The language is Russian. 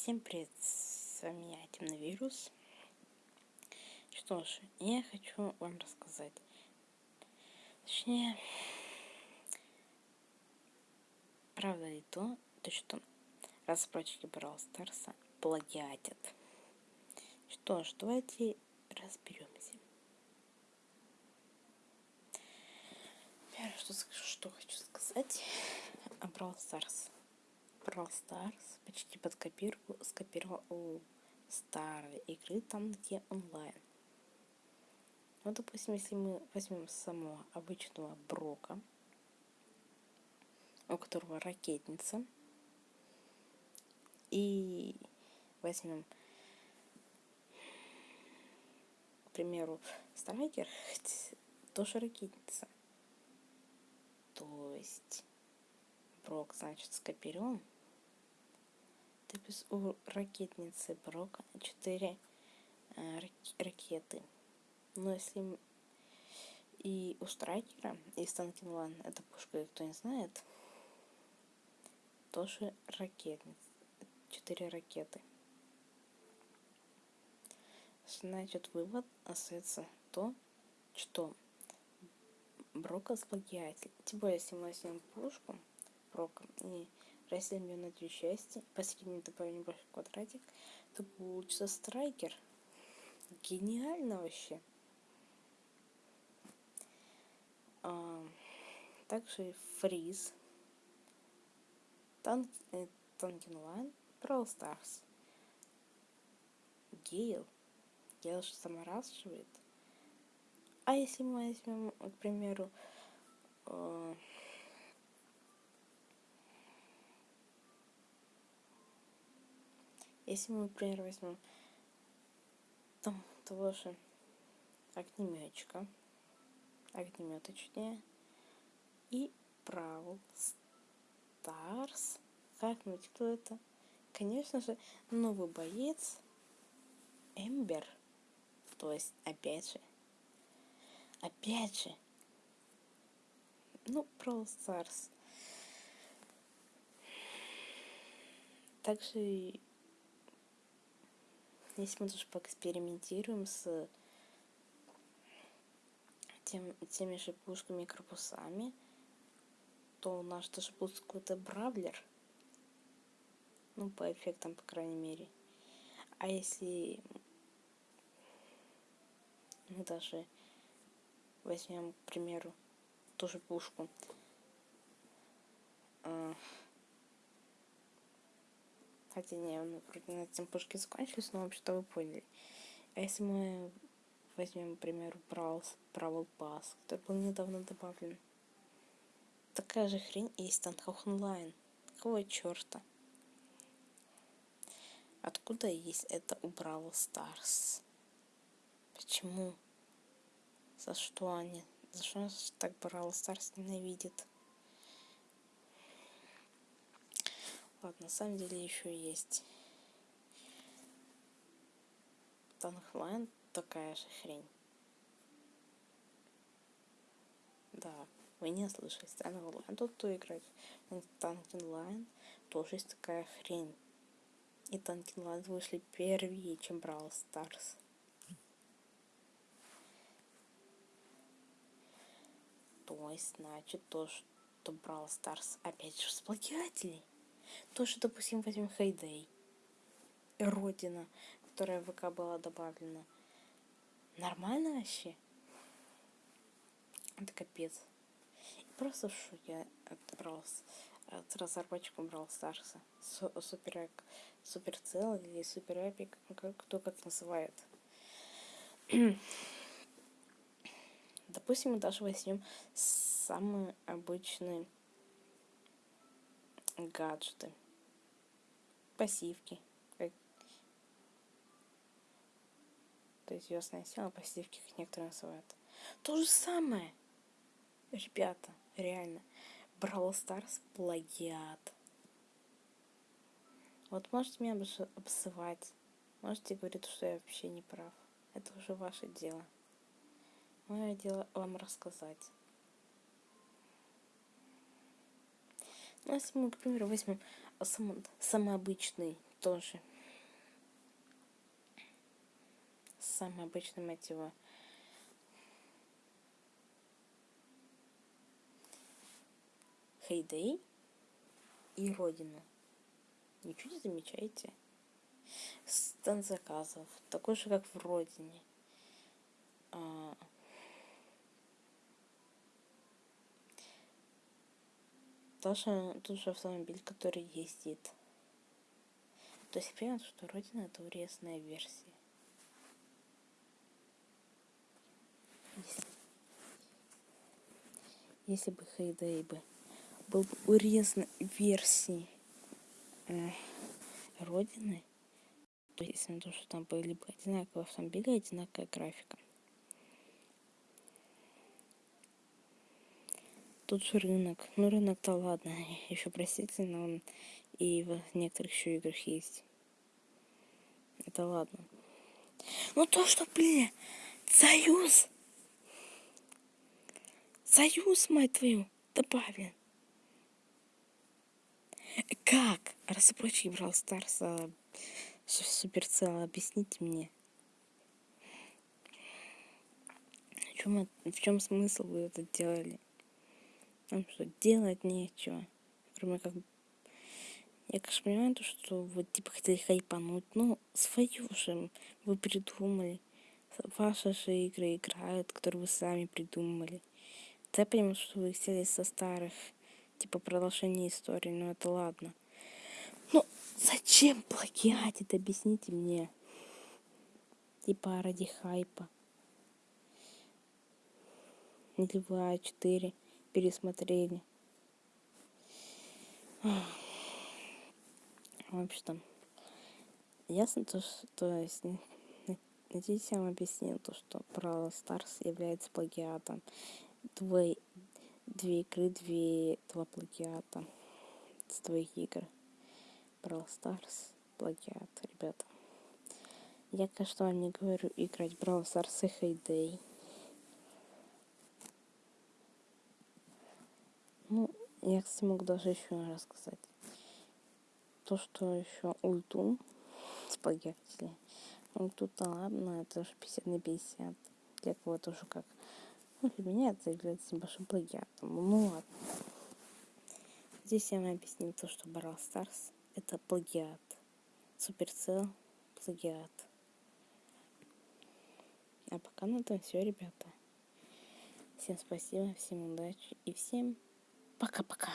Всем привет, с вами я, Темновирус. Что ж, я хочу вам рассказать. Точнее, правда ли то, то что разработчики Brawl Старса плагиатят. Что ж, давайте разберемся. Первое, что, что хочу сказать о Brawl Stars. Brawl Stars почти под копирку скопировал у старой игры, там где онлайн. Ну, допустим, если мы возьмем самого обычного Брока, у которого ракетница, и возьмем, к примеру, Страйкер, тоже ракетница. То есть Брок, значит, скопирован есть у ракетницы Брока 4 э, ракеты. Но если и у Страйкера, и Станкинлан, это пушка, кто не знает, тоже ракетница. 4 ракеты. Значит, вывод остается то, что Брока сплагиатель. Тем более, если мы возьмем пушку Брока и разделим ее на две части, посередине добавим небольшой квадратик, то получится страйкер. Гениально вообще. А, также фриз, танк, э, Танки Онлайн, Brawl Stars. Гейл. Гейл же саморасшивает. А если мы возьмем, к примеру, э, Если мы, например, возьмем там того же огнеметчика, огнемет точнее, и Бравл Старс, как-нибудь кто это? Конечно же, новый боец Эмбер. То есть, опять же, опять же, ну, Brawl Stars. Также если мы тоже поэкспериментируем с тем, теми же пушками и корпусами, то у нас тоже будет какой-то бравлер. Ну, по эффектам, по крайней мере. А если мы даже возьмем, к примеру, ту же пушку, а, Хотя не, ну, вроде на этом пушки закончились, но вообще-то вы поняли. А если мы возьмем, например, Brawl, Brawl Pass, который был недавно добавлен. Такая же хрень есть Танхох онлайн. Какого черта? Откуда есть это у Brawl Stars? Почему? За что они? За что так Brawl Stars ненавидит? Ладно, на самом деле еще есть Танки Онлайн, такая же хрень. Да, вы не слышали. Танки Онлайн тут кто играет. Танки Онлайн тоже есть такая хрень. И Танки Онлайн вышли первее, чем Brawl Stars. То есть, значит, то, что Brawl Stars опять же с плагиателей. Тоже, допустим, возьмем Хейдей. Родина, которая в ВК была добавлена. Нормально вообще? Это капец. Просто в шоке от Brawl от разработчика Brawl Старса. Супер, супер цел или супер эпик, как, кто как называет. Допустим, мы даже возьмем самый обычный гаджеты, пассивки. Как... То есть звездная сила, пассивки, как некоторые называют. То же самое. Ребята, реально. Brawl Stars плагиат. Вот можете меня обзывать. Можете говорить, что я вообще не прав. Это уже ваше дело. Мое дело вам рассказать. Ну, если мы, к примеру, возьмем сам, самый обычный тоже самый обычный мотива. Хейдей и Родина. Ничего не замечаете? Стан заказов, такой же, как в Родине. А... Тоже тот же автомобиль, который ездит. То есть понимаю, что Родина это урезанная версия. Если, если бы Хейдей бы был бы урезан версии э, Родины, то есть на то, что там были бы одинаковые автомобили, одинаковая графика. Тут же рынок. Ну, рынок-то ладно, еще простительно, он и в некоторых еще играх есть. Это ладно. Ну то, что, блин, союз. Союз, мать твою, добавлен. Как? Разработчики Brawl Stars Суперцел, объясните мне. В чем, в чем смысл вы это делали? Там что, делать нечего. Кроме как я, конечно, понимаю, то, что вы, типа, хотели хайпануть, но свою же вы придумали. Ваши же игры играют, которые вы сами придумали. Я понимаю, что вы взяли со старых, типа, продолжение истории, но это ладно. Ну, зачем плагиатить, объясните мне. Типа, ради хайпа. Или вы А4 пересмотрели. В общем, ясно то, что, надеюсь, я вам объяснил то, что Brawl Stars является плагиатом. Две, две игры, две, два плагиата с твоих игр. Brawl Stars, плагиат, ребята. Я, конечно, вам не говорю играть Brawl Stars и Heyday. Ну, я, могу даже еще раз сказать то, что еще ульту спагетти. Ульту-то ладно, это же 50 на 50. Для кого-то уже как. Ну, для меня это является небольшим плагиатом. Ну ладно. Здесь я вам объяснил то, что Brawl Stars это плагиат. Суперцел плагиат. А пока на этом все, ребята. Всем спасибо, всем удачи и всем пока-пока.